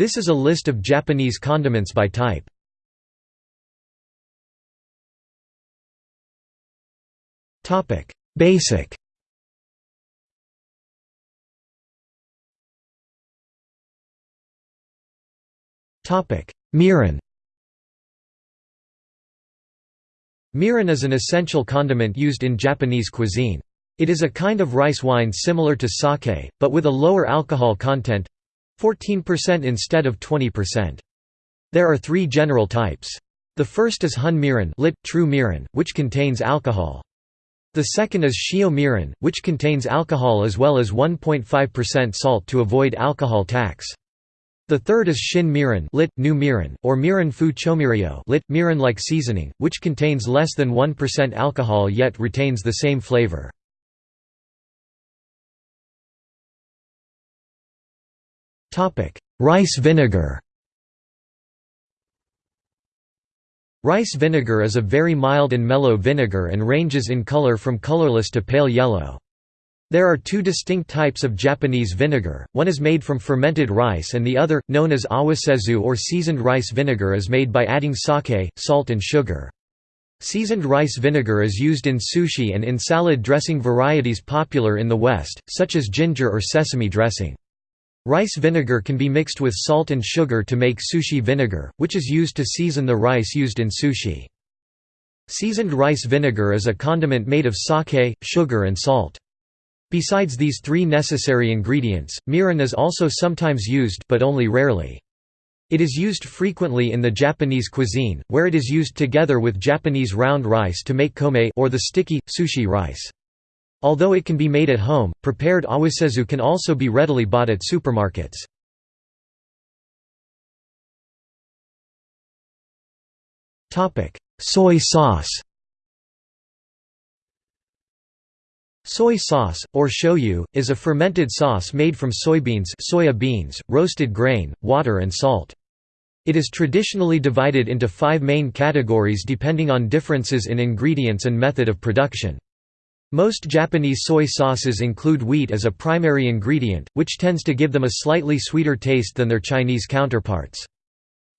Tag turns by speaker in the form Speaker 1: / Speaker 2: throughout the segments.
Speaker 1: This is a list of Japanese condiments by type. Topic: Basic Topic: Mirin Mirin is an essential condiment used in Japanese cuisine. It is a kind of rice wine similar to sake, but with a lower alcohol content 14% instead of 20%. There are three general types. The first is hon mirin, lit, true mirin, which contains alcohol. The second is shio mirin, which contains alcohol as well as 1.5% salt to avoid alcohol tax. The third is shin mirin, lit, new mirin, or mirin fu chomiryo lit, mirin-like seasoning, which contains less than 1% alcohol yet retains the same flavor. Rice vinegar Rice vinegar is a very mild and mellow vinegar and ranges in color from colorless to pale yellow. There are two distinct types of Japanese vinegar, one is made from fermented rice and the other, known as awasezu or seasoned rice vinegar is made by adding sake, salt and sugar. Seasoned rice vinegar is used in sushi and in salad dressing varieties popular in the West, such as ginger or sesame dressing. Rice vinegar can be mixed with salt and sugar to make sushi vinegar, which is used to season the rice used in sushi. Seasoned rice vinegar is a condiment made of sake, sugar and salt. Besides these three necessary ingredients, mirin is also sometimes used but only rarely. It is used frequently in the Japanese cuisine, where it is used together with Japanese round rice to make kome or the sticky, sushi rice. Although it can be made at home, prepared awasezu can also be readily bought at supermarkets. Soy sauce Soy sauce, or shoyu, is a fermented sauce made from soybeans soya beans, roasted grain, water and salt. It is traditionally divided into five main categories depending on differences in ingredients and method of production. Most Japanese soy sauces include wheat as a primary ingredient, which tends to give them a slightly sweeter taste than their Chinese counterparts.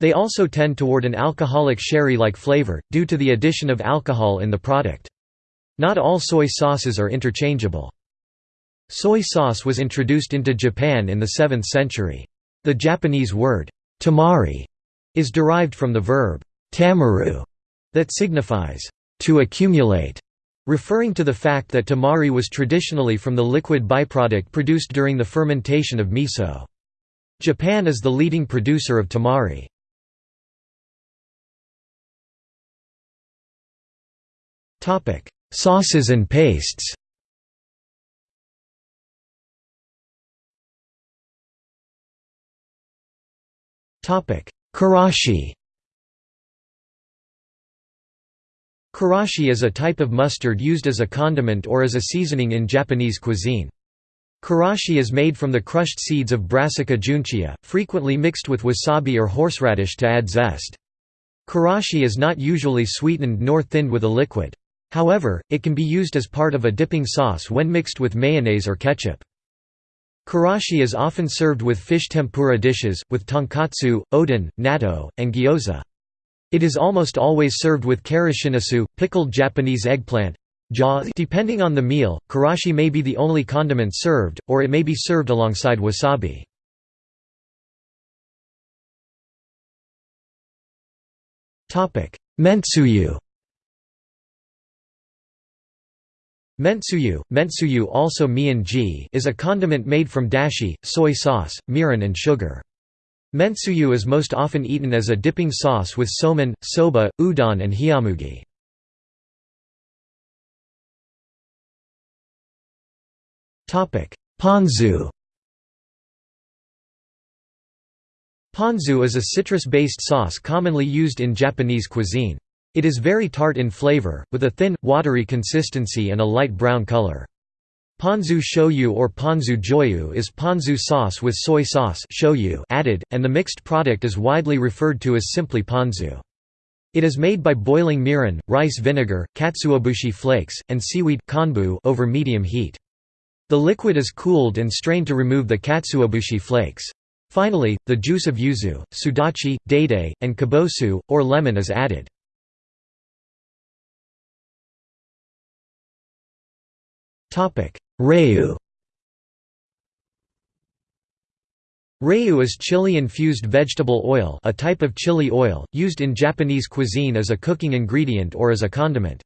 Speaker 1: They also tend toward an alcoholic sherry-like flavor, due to the addition of alcohol in the product. Not all soy sauces are interchangeable. Soy sauce was introduced into Japan in the 7th century. The Japanese word, tamari, is derived from the verb, tamaru, that signifies, to accumulate, referring to the fact that tamari was traditionally from the liquid byproduct produced during the fermentation of miso. Japan is the leading producer of tamari. Sauces and pastes Karashi Karashi is a type of mustard used as a condiment or as a seasoning in Japanese cuisine. Karashi is made from the crushed seeds of Brassica juncea, frequently mixed with wasabi or horseradish to add zest. Karashi is not usually sweetened nor thinned with a liquid. However, it can be used as part of a dipping sauce when mixed with mayonnaise or ketchup. Karashi is often served with fish tempura dishes, with tonkatsu, oden, natto, and gyoza. It is almost always served with karashinasu, pickled Japanese eggplant. Depending on the meal, karashi may be the only condiment served, or it may be served alongside wasabi. Mentsuyu Mentsuyu, mentsuyu also mian is a condiment made from dashi, soy sauce, mirin and sugar. Mentsuyu is most often eaten as a dipping sauce with somen, soba, udon and hiyamugi. Ponzu Ponzu is a citrus-based sauce commonly used in Japanese cuisine. It is very tart in flavor, with a thin, watery consistency and a light brown color. Ponzu shoyu or ponzu joyu is ponzu sauce with soy sauce shoyu added, and the mixed product is widely referred to as simply ponzu. It is made by boiling mirin, rice vinegar, katsuobushi flakes, and seaweed konbu over medium heat. The liquid is cooled and strained to remove the katsuobushi flakes. Finally, the juice of yuzu, sudachi, date, and kabosu, or lemon is added. Rayu Rayu is chili-infused vegetable oil a type of chili oil, used in Japanese cuisine as a cooking ingredient or as a condiment.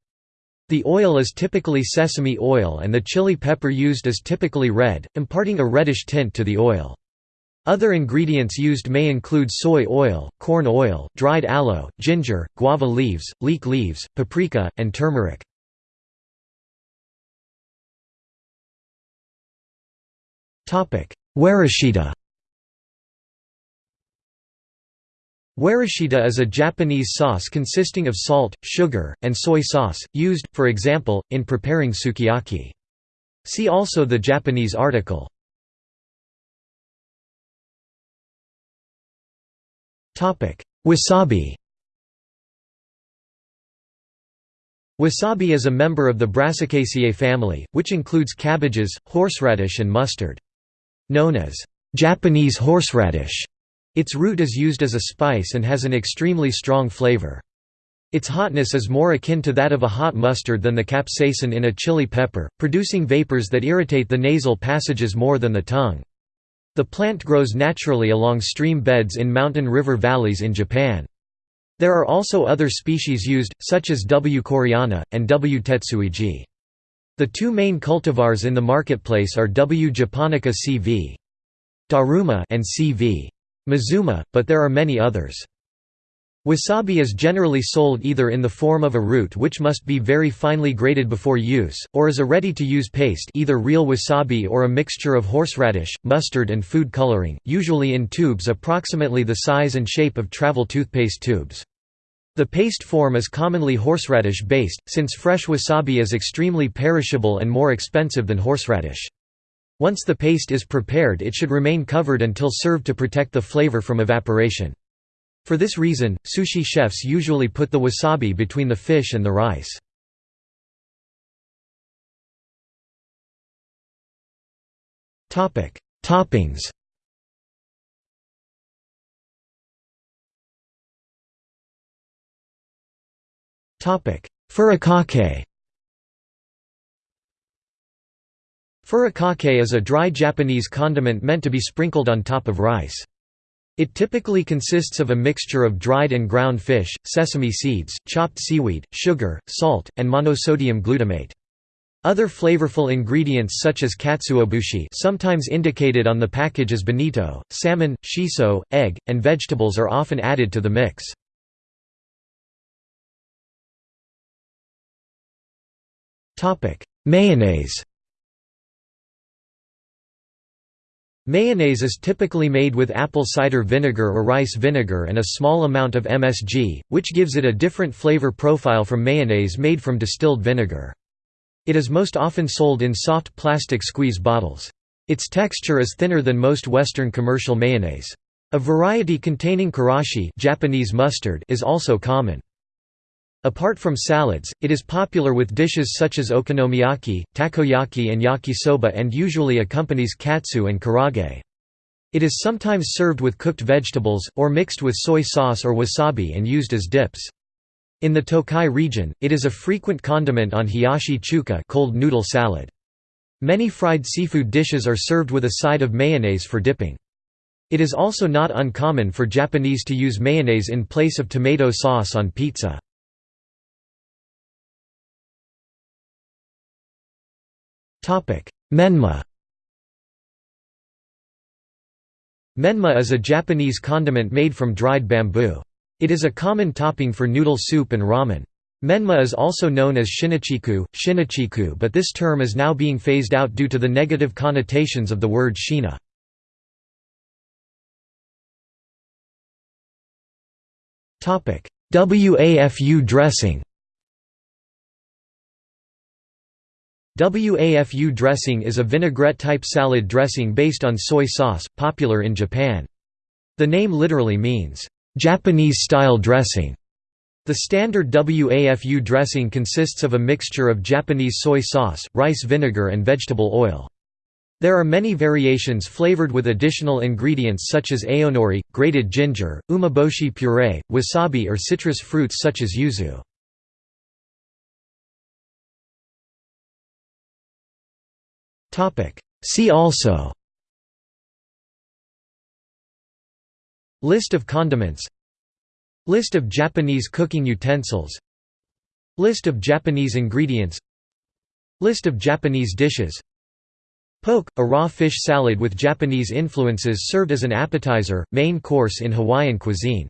Speaker 1: The oil is typically sesame oil and the chili pepper used is typically red, imparting a reddish tint to the oil. Other ingredients used may include soy oil, corn oil, dried aloe, ginger, guava leaves, leek leaves, paprika, and turmeric. Warishita Warishita is a Japanese sauce consisting of salt, sugar, and soy sauce, used, for example, in preparing sukiyaki. See also the Japanese article. Wasabi Wasabi is a member of the Brassicaceae family, which includes cabbages, horseradish and mustard. Known as Japanese horseradish, its root is used as a spice and has an extremely strong flavor. Its hotness is more akin to that of a hot mustard than the capsaicin in a chili pepper, producing vapors that irritate the nasal passages more than the tongue. The plant grows naturally along stream beds in mountain river valleys in Japan. There are also other species used, such as W. koreana, and W. tetsuigi. The two main cultivars in the marketplace are W. japonica cv. Daruma and cv. Mazuma, but there are many others. Wasabi is generally sold either in the form of a root which must be very finely grated before use, or as a ready-to-use paste either real wasabi or a mixture of horseradish, mustard and food coloring, usually in tubes approximately the size and shape of travel toothpaste tubes. The paste form is commonly horseradish-based, since fresh wasabi is extremely perishable and more expensive than horseradish. Once the paste is prepared it should remain covered until served to protect the flavor from evaporation. For this reason, sushi chefs usually put the wasabi between the fish and the rice. Toppings Furikake Furikake is a dry Japanese condiment meant to be sprinkled on top of rice. It typically consists of a mixture of dried and ground fish, sesame seeds, chopped seaweed, sugar, salt, and monosodium glutamate. Other flavorful ingredients such as katsuobushi sometimes indicated on the package as bonito, salmon, shiso, egg, and vegetables are often added to the mix. Mayonnaise Mayonnaise is typically made with apple cider vinegar or rice vinegar and a small amount of MSG, which gives it a different flavor profile from mayonnaise made from distilled vinegar. It is most often sold in soft plastic squeeze bottles. Its texture is thinner than most Western commercial mayonnaise. A variety containing karashi Japanese mustard is also common. Apart from salads, it is popular with dishes such as okonomiyaki, takoyaki and yakisoba and usually accompanies katsu and karaage. It is sometimes served with cooked vegetables, or mixed with soy sauce or wasabi and used as dips. In the Tokai region, it is a frequent condiment on hiyashi chuka cold noodle salad. Many fried seafood dishes are served with a side of mayonnaise for dipping. It is also not uncommon for Japanese to use mayonnaise in place of tomato sauce on pizza. Menma Menma is a Japanese condiment made from dried bamboo. It is a common topping for noodle soup and ramen. Menma is also known as shinachiku, shinachiku but this term is now being phased out due to the negative connotations of the word shina. WAFU dressing WAFU dressing is a vinaigrette-type salad dressing based on soy sauce, popular in Japan. The name literally means, "...Japanese-style dressing". The standard WAFU dressing consists of a mixture of Japanese soy sauce, rice vinegar and vegetable oil. There are many variations flavored with additional ingredients such as aonori, grated ginger, umeboshi puree, wasabi or citrus fruits such as yuzu. See also. List of condiments. List of Japanese cooking utensils. List of Japanese ingredients. List of Japanese dishes. Poke, a raw fish salad with Japanese influences served as an appetizer, main course in Hawaiian cuisine